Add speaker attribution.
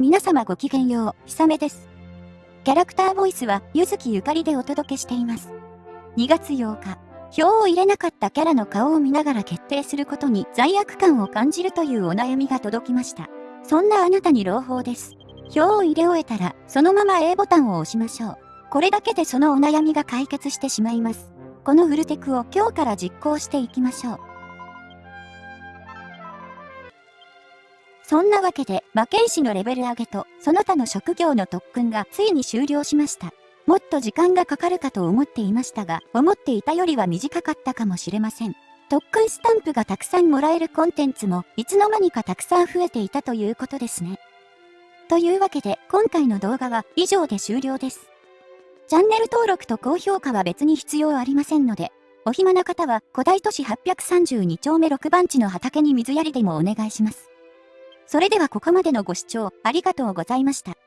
Speaker 1: 皆様ごきげんよう、ひさめです。キャラクターボイスは、ゆずきゆかりでお届けしています。2月8日、票を入れなかったキャラの顔を見ながら決定することに罪悪感を感じるというお悩みが届きました。そんなあなたに朗報です。票を入れ終えたら、そのまま A ボタンを押しましょう。これだけでそのお悩みが解決してしまいます。このフルテクを今日から実行していきましょう。そんなわけで、魔剣士のレベル上げと、その他の職業の特訓がついに終了しました。もっと時間がかかるかと思っていましたが、思っていたよりは短かったかもしれません。特訓スタンプがたくさんもらえるコンテンツも、いつの間にかたくさん増えていたということですね。というわけで、今回の動画は以上で終了です。チャンネル登録と高評価は別に必要ありませんので、お暇な方は古代都市832丁目6番地の畑に水やりでもお願いします。それではここまでのご視聴ありがとうございました。